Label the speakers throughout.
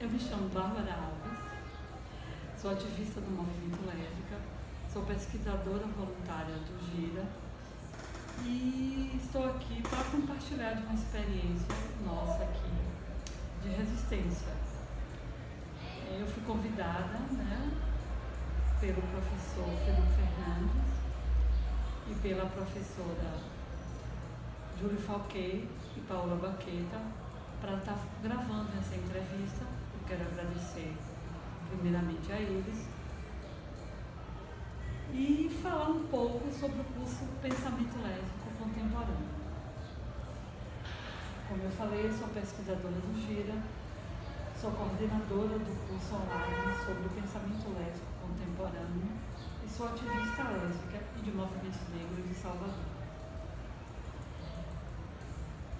Speaker 1: Eu me chamo Bárbara Alves, sou ativista do movimento lésbica, sou pesquisadora voluntária do GIRA e estou aqui para compartilhar de uma experiência nossa aqui de resistência. Eu fui convidada né, pelo professor Felipe Fernandes e pela professora Júlio Falquet e Paula Baqueta para estar tá gravando essa entrevista quero agradecer primeiramente a eles e falar um pouco sobre o curso Pensamento Lésbico Contemporâneo. Como eu falei, sou pesquisadora do GIRA, sou coordenadora do curso online sobre o pensamento lésbico contemporâneo e sou ativista lésbica e de movimento negro de Salvador.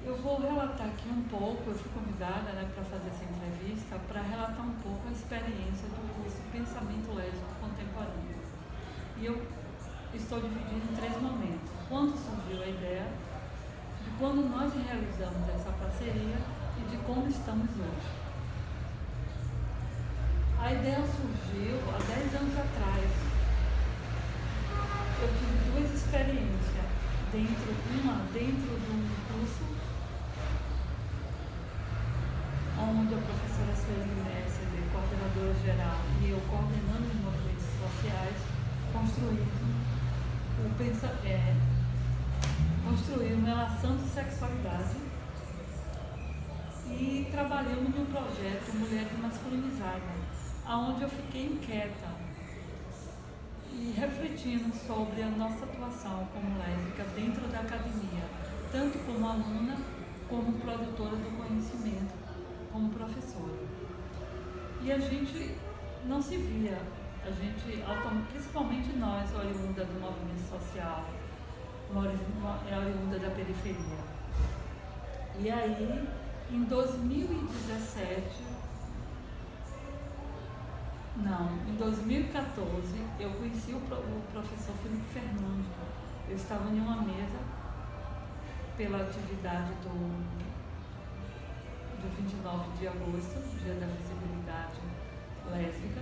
Speaker 1: Eu vou relatar aqui um pouco, eu fui convidada né, para fazer essa entrevista, para relatar um pouco a experiência do curso Pensamento Lésbico Contemporâneo. E eu estou dividindo em três momentos. Quando surgiu a ideia, de quando nós realizamos essa parceria e de como estamos hoje. A ideia surgiu há 10 anos atrás. Eu tive duas experiências, dentro, uma dentro de um curso onde a professora Sueli Messer, coordenadora geral, e eu coordenando os movimentos sociais, construímos o pensa, é, construímos relação de sexualidade e trabalhamos num projeto Mulher Masculinizada, aonde eu fiquei inquieta e refletindo sobre a nossa atuação como lésbica dentro da academia, tanto como aluna como produtora do conhecimento como professora. E a gente não se via, a gente, principalmente nós, oriunda do movimento social, é oriunda da periferia. E aí, em 2017, não, em 2014, eu conheci o, professor Felipe Fernandes. Eu estava em uma mesa pela atividade do de 29 de agosto, dia da visibilidade lésbica.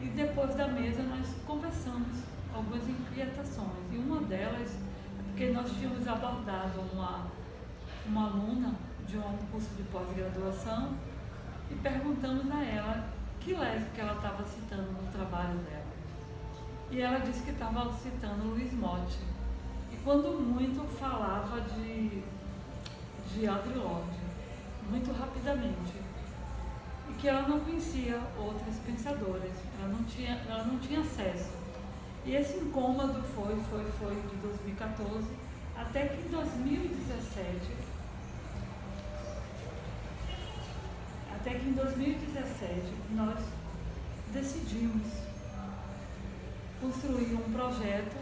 Speaker 1: E depois da mesa nós conversamos algumas inquietações. E uma delas é porque nós tínhamos abordado uma, uma aluna de um curso de pós-graduação e perguntamos a ela que lésbica ela estava citando no trabalho dela. E ela disse que estava citando Luiz Motti. E quando muito falava de, de Audre Lorde muito rapidamente e que ela não conhecia outras pensadoras, ela não tinha, ela não tinha acesso. E esse incômodo foi, foi, foi de 2014 até que em 2017, até que em 2017 nós decidimos construir um projeto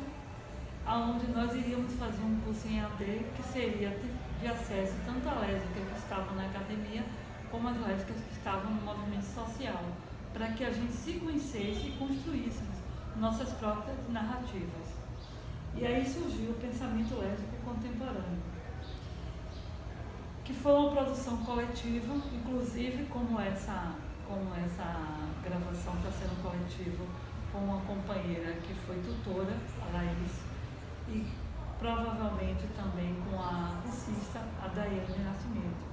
Speaker 1: onde nós iríamos fazer um curso em AD que seria de acesso tanto a lésbicas que estavam na academia como as lésbicas que estavam no movimento social, para que a gente se conhecesse e construíssemos nossas próprias narrativas. E aí surgiu o pensamento lésbico contemporâneo, que foi uma produção coletiva, inclusive como essa, como essa gravação está sendo coletiva, com uma companheira que foi tutora, a Laís, e provavelmente também com a cursista, a Daiane Nascimento.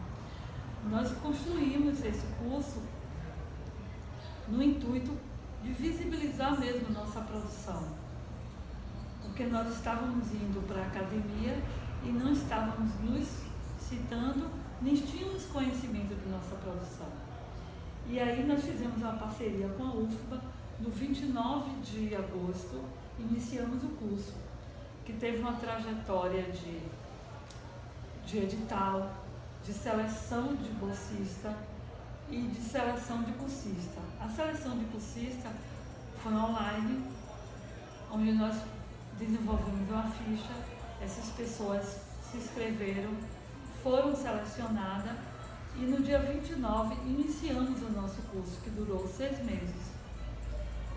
Speaker 1: Nós construímos esse curso no intuito de visibilizar mesmo nossa produção, porque nós estávamos indo para a academia e não estávamos nos citando, nem tínhamos conhecimento de nossa produção. E aí nós fizemos uma parceria com a UFBA, no 29 de agosto, iniciamos o curso que teve uma trajetória de, de edital, de seleção de bolsista e de seleção de cursista. A seleção de cursista foi online, onde nós desenvolvemos uma ficha, essas pessoas se inscreveram, foram selecionadas e no dia 29 iniciamos o nosso curso, que durou seis meses.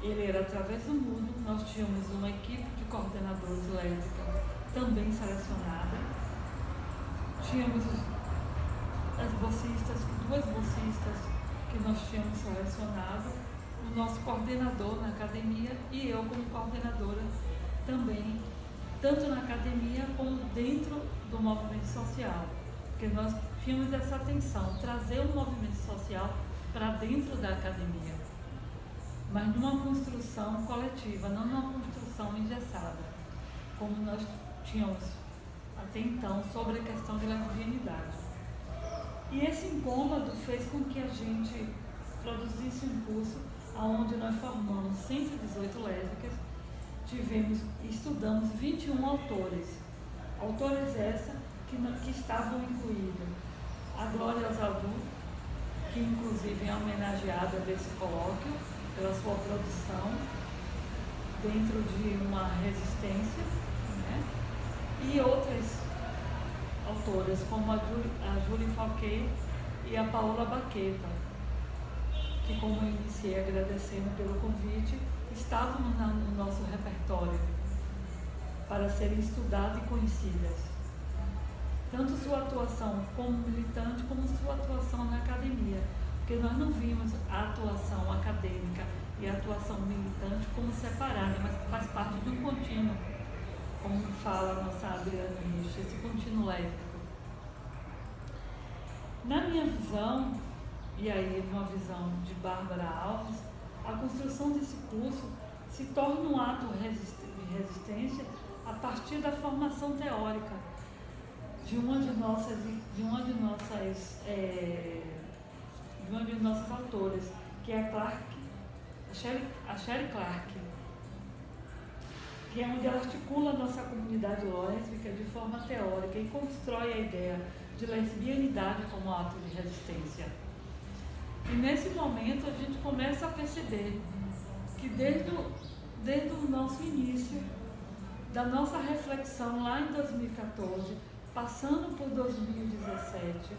Speaker 1: Ele era através do mundo, nós tínhamos uma equipe de coordenadores lésbicas também selecionada. Tínhamos as bolsistas, duas bolsistas que que nós tínhamos selecionado, o nosso coordenador na academia e eu como coordenadora também, tanto na academia como dentro do movimento social. Porque nós tínhamos essa atenção, trazer o movimento social para dentro da academia, mas numa construção coletiva, não numa construção engessada, como nós tínhamos até então sobre a questão da lesbianidade. E esse incômodo fez com que a gente produzisse um curso onde nós formamos 118 lésbicas, tivemos, estudamos 21 autores. Autores essa que, que estavam incluídos a Glória Zaldu, que inclusive é homenageada desse colóquio pela sua produção dentro de uma resistência, né? e outras autoras, como a, Julie, a Julie Falquet e a Paola Baqueta, que, como eu iniciei agradecendo pelo convite, estavam no nosso repertório para serem estudadas e conhecidas. Tanto sua atuação como militante, como sua atuação na academia, porque nós não vimos a atuação acadêmica e a atuação militante como separada, mas faz parte de um contínuo como fala a nossa Adriana Rich, esse contínuo lésbico. Na minha visão, e aí uma visão de Bárbara Alves, a construção desse curso se torna um ato de resistência a partir da formação teórica de uma de nossas, de uma de nossas, é, de uma de nossas autoras, que é a Clark, a Sherry, a Clark que é onde ela articula a nossa comunidade lésbica de forma teórica e constrói a ideia de lesbianidade como ato de resistência. E nesse momento a gente começa a perceber que desde o, desde o nosso início, da nossa reflexão lá em 2014, passando por 2017,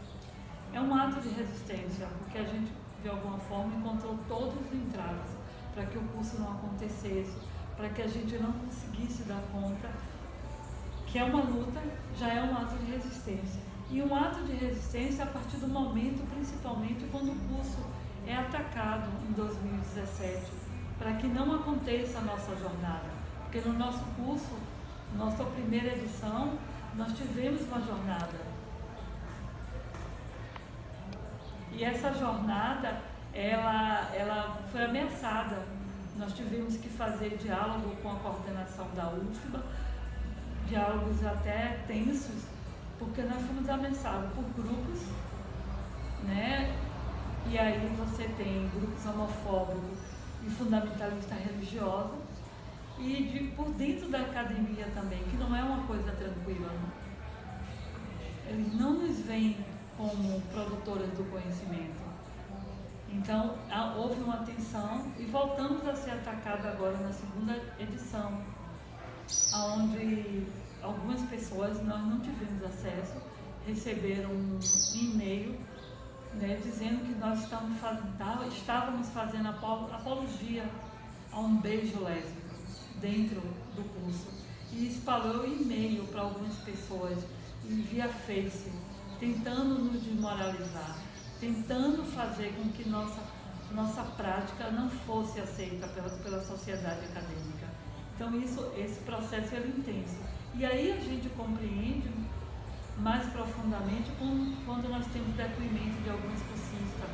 Speaker 1: é um ato de resistência, porque a gente, de alguma forma, encontrou todos os entraves para que o curso não acontecesse, para que a gente não conseguisse dar conta que é uma luta, já é um ato de resistência. E um ato de resistência a partir do momento, principalmente quando o curso é atacado em 2017, para que não aconteça a nossa jornada. Porque no nosso curso, nossa primeira edição, nós tivemos uma jornada. E essa jornada, ela, ela foi ameaçada nós tivemos que fazer diálogo com a coordenação da UFBA, diálogos até tensos, porque nós fomos ameaçados por grupos, né? E aí você tem grupos homofóbicos e fundamentalistas religiosos, e de, por dentro da academia também, que não é uma coisa tranquila. Não. Eles não nos veem como produtoras do conhecimento então, houve uma tensão e voltamos a ser atacados agora na segunda edição, onde algumas pessoas, nós não tivemos acesso, receberam um e-mail né, dizendo que nós estávamos fazendo, estávamos fazendo apologia a um beijo lésbico dentro do curso. E espalhou e-mail para algumas pessoas via Face, tentando nos desmoralizar tentando fazer com que nossa, nossa prática não fosse aceita pela, pela sociedade acadêmica. Então isso, esse processo é intenso. E aí a gente compreende mais profundamente quando, quando nós temos depoimento de alguns cursistas,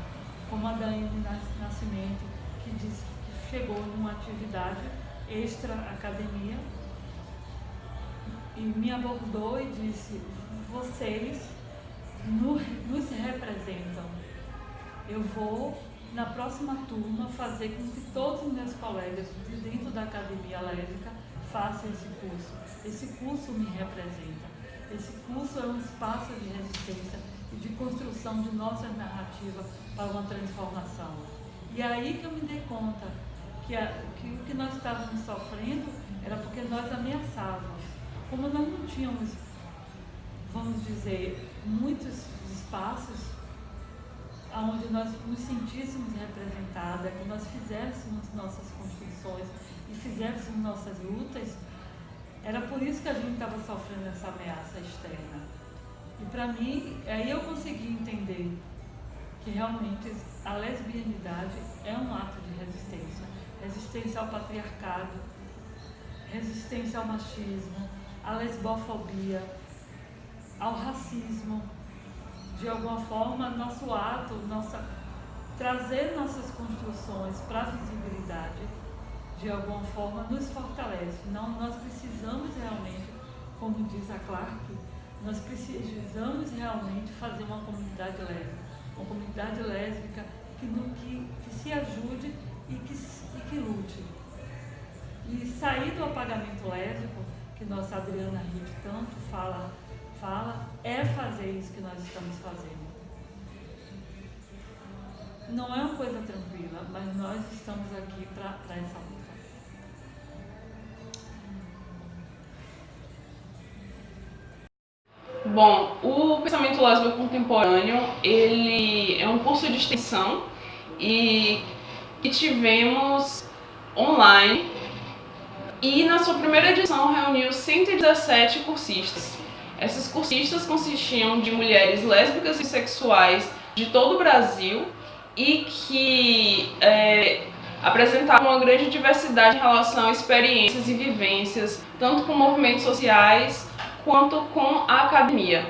Speaker 1: como a Daiane Nascimento, que disse que chegou numa atividade extra academia e me abordou e disse, vocês nos representam. Eu vou, na próxima turma, fazer com que todos os meus colegas de dentro da Academia Lésbica façam esse curso. Esse curso me representa. Esse curso é um espaço de resistência e de construção de nossa narrativa para uma transformação. E é aí que eu me dei conta que, a, que o que nós estávamos sofrendo era porque nós ameaçávamos. Como nós não tínhamos, vamos dizer, muitos espaços onde nós nos sentíssemos representadas, que nós fizéssemos nossas construções e fizéssemos nossas lutas, era por isso que a gente estava sofrendo essa ameaça externa. E para mim, aí eu consegui entender que realmente a lesbianidade é um ato de resistência. Resistência ao patriarcado, resistência ao machismo, à lesbofobia, ao racismo. De alguma forma, nosso ato, nossa, trazer nossas construções para a visibilidade, de alguma forma, nos fortalece. Não, nós precisamos realmente, como diz a Clark, nós precisamos realmente fazer uma comunidade lésbica. Uma comunidade lésbica que, que, que se ajude e que, e que lute. E sair do apagamento lésbico, que nossa Adriana Ritt tanto fala, fala, é fazer isso que nós estamos fazendo. Não é uma coisa tranquila, mas nós estamos aqui para essa luta.
Speaker 2: Bom, o pensamento lésbico contemporâneo, ele é um curso de extensão e que tivemos online e na sua primeira edição reuniu 117 cursistas. Esses cursistas consistiam de mulheres lésbicas e sexuais de todo o Brasil e que é, apresentavam uma grande diversidade em relação a experiências e vivências, tanto com movimentos sociais quanto com a academia.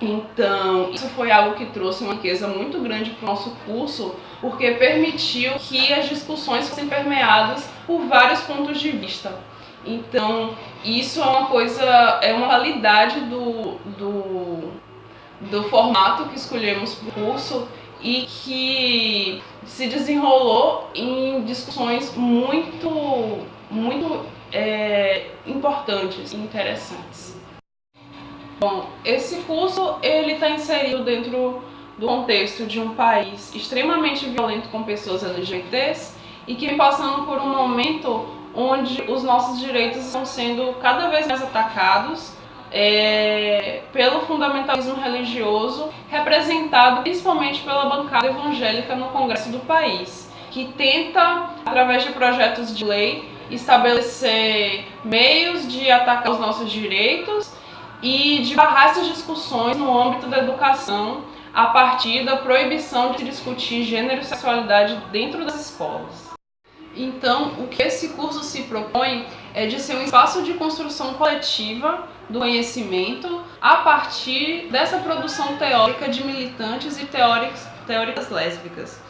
Speaker 2: Então, isso foi algo que trouxe uma riqueza muito grande para o nosso curso, porque permitiu que as discussões fossem permeadas por vários pontos de vista. Então, isso é uma coisa, é uma qualidade do, do, do formato que escolhemos para o curso e que se desenrolou em discussões muito, muito é, importantes e interessantes. Bom, esse curso ele está inserido dentro do contexto de um país extremamente violento com pessoas LGBTs e que vem passando por um momento onde os nossos direitos estão sendo cada vez mais atacados é, pelo fundamentalismo religioso, representado principalmente pela bancada evangélica no Congresso do país, que tenta, através de projetos de lei, estabelecer meios de atacar os nossos direitos e de barrar essas discussões no âmbito da educação a partir da proibição de discutir gênero e sexualidade dentro das escolas. Então, o que esse curso se propõe é de ser um espaço de construção coletiva do conhecimento a partir dessa produção teórica de militantes e teóricas, teóricas lésbicas.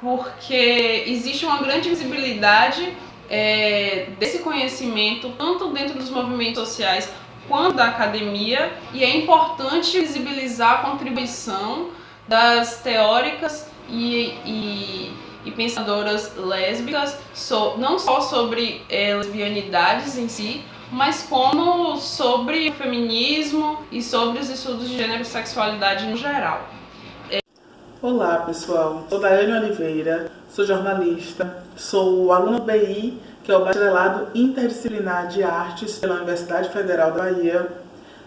Speaker 2: Porque existe uma grande visibilidade é, desse conhecimento, tanto dentro dos movimentos sociais quanto da academia, e é importante visibilizar a contribuição das teóricas e, e, e pensadoras lésbicas, so, não só sobre é, lesbianidades em si, mas como sobre o feminismo e sobre os estudos de gênero e sexualidade no geral.
Speaker 3: Olá pessoal, sou Daiane Oliveira, sou jornalista, sou aluna do BI, que é o Bacharelado Interdisciplinar de Artes pela Universidade Federal da Bahia.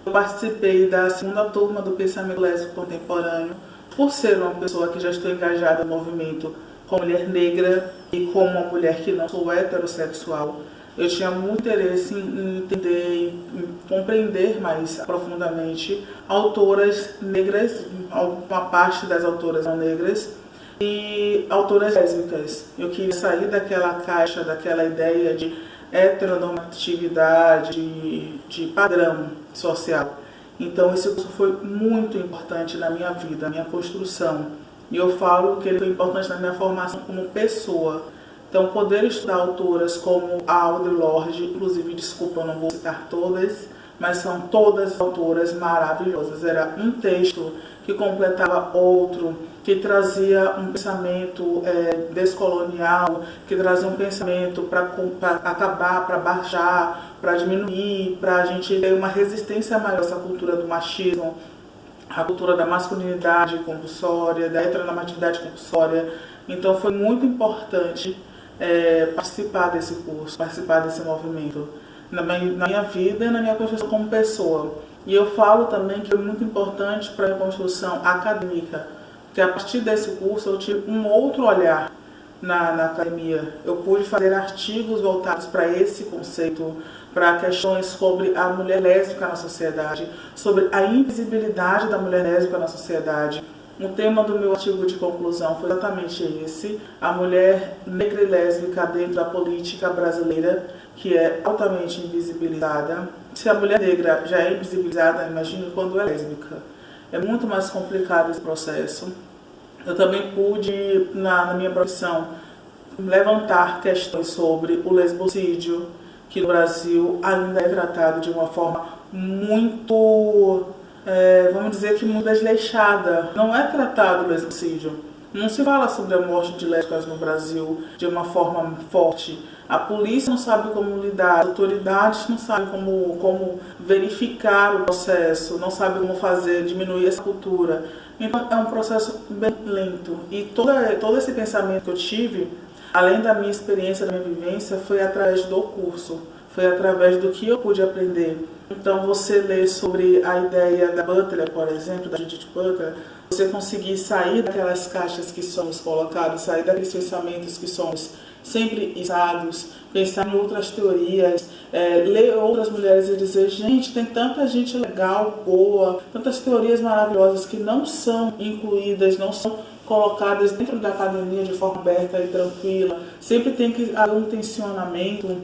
Speaker 3: Eu participei da segunda turma do Pensamento Lésbico Contemporâneo, por ser uma pessoa que já estou engajada no movimento como mulher negra e como uma mulher que não sou heterossexual. Eu tinha muito interesse em entender, em compreender mais profundamente autoras negras, uma parte das autoras não negras, e autoras lésbicas. Eu queria sair daquela caixa, daquela ideia de heteronormatividade, de, de padrão social. Então esse curso foi muito importante na minha vida, na minha construção. E eu falo que ele foi importante na minha formação como pessoa então, poder estudar autoras como a Audre Lorde, inclusive, desculpa, eu não vou citar todas, mas são todas autoras maravilhosas. Era um texto que completava outro, que trazia um pensamento é, descolonial, que trazia um pensamento para acabar, para baixar, para diminuir, para a gente ter uma resistência maior a essa cultura do machismo, a cultura da masculinidade compulsória, da heteronormatividade compulsória. Então foi muito importante é, participar desse curso, participar desse movimento, na minha, na minha vida e na minha construção como pessoa. E eu falo também que é muito importante para a minha construção acadêmica, porque a partir desse curso eu tive um outro olhar na, na academia. Eu pude fazer artigos voltados para esse conceito, para questões sobre a mulher lésbica na sociedade, sobre a invisibilidade da mulher lésbica na sociedade, O tema do meu artigo de conclusão foi exatamente esse: a mulher negra e lésbica dentro da política brasileira, que é altamente invisibilizada. Se a mulher negra já é invisibilizada, imagine quando é lésbica. É muito mais complicado esse processo. Eu também pude, na, na minha profissão, levantar questões sobre o lesbocídio, que no Brasil ainda é tratado de uma forma muito é, vamos dizer que muito desleixada. Não é tratado o lesbicídio. Não se fala sobre a morte de lésbicas no Brasil de uma forma forte. A polícia não sabe como lidar, as autoridades não sabem como, como verificar o processo, não sabem como fazer, diminuir essa cultura. Então é um processo bem lento. E toda, todo esse pensamento que eu tive, além da minha experiência, da minha vivência, foi através do curso foi através do que eu pude aprender. Então, você lê sobre a ideia da Butler, por exemplo, da Judith Butler, você conseguir sair daquelas caixas que somos colocados, sair daqueles pensamentos que somos sempre isados, pensar em outras teorias, é, ler outras mulheres e dizer, gente, tem tanta gente legal, boa, tantas teorias maravilhosas que não são incluídas, não são colocadas dentro da academia de forma aberta e tranquila. Sempre tem que haver um tensionamento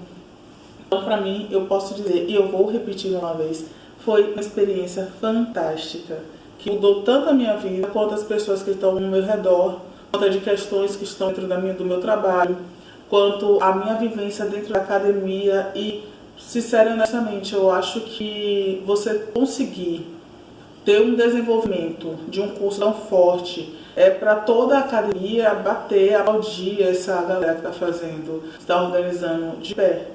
Speaker 3: então, para mim, eu posso dizer, e eu vou repetir uma vez, foi uma experiência fantástica, que mudou tanto a minha vida quanto as pessoas que estão no meu redor, quanto de questões que estão dentro da minha, do meu trabalho, quanto a minha vivência dentro da academia e, sinceramente, eu acho que você conseguir ter um desenvolvimento de um curso tão forte é para toda a academia bater, aplaudir essa galera que está fazendo, está organizando de pé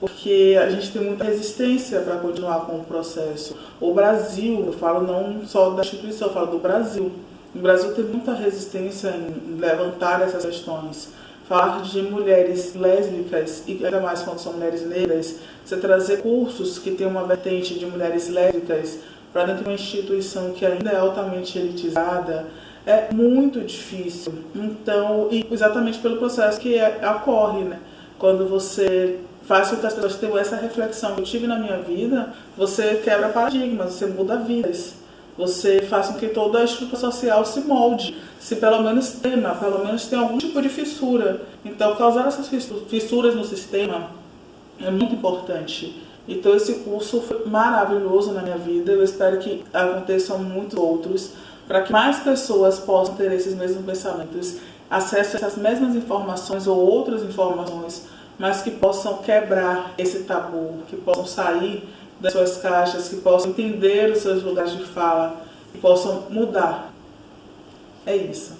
Speaker 3: porque a gente tem muita resistência para continuar com o processo. O Brasil, eu falo não só da instituição, eu falo do Brasil. O Brasil tem muita resistência em levantar essas questões. Falar de mulheres lésbicas, e ainda mais quando são mulheres negras, você trazer cursos que tem uma vertente de mulheres lésbicas para dentro de uma instituição que ainda é altamente elitizada, é muito difícil. Então, e exatamente pelo processo que é, ocorre, né? Quando você faz com que as pessoas tenham essa reflexão que eu tive na minha vida, você quebra paradigmas, você muda vidas. Você faz com que toda a estrutura social se molde, se pelo menos tema, pelo menos tem algum tipo de fissura. Então, causar essas fissuras no sistema é muito importante. Então, esse curso foi maravilhoso na minha vida. Eu espero que aconteçam muitos outros, para que mais pessoas possam ter esses mesmos pensamentos, acesso a essas mesmas informações ou outras informações mas que possam quebrar esse tabu, que possam sair das suas caixas, que possam entender os seus lugares de fala, que possam mudar. É isso.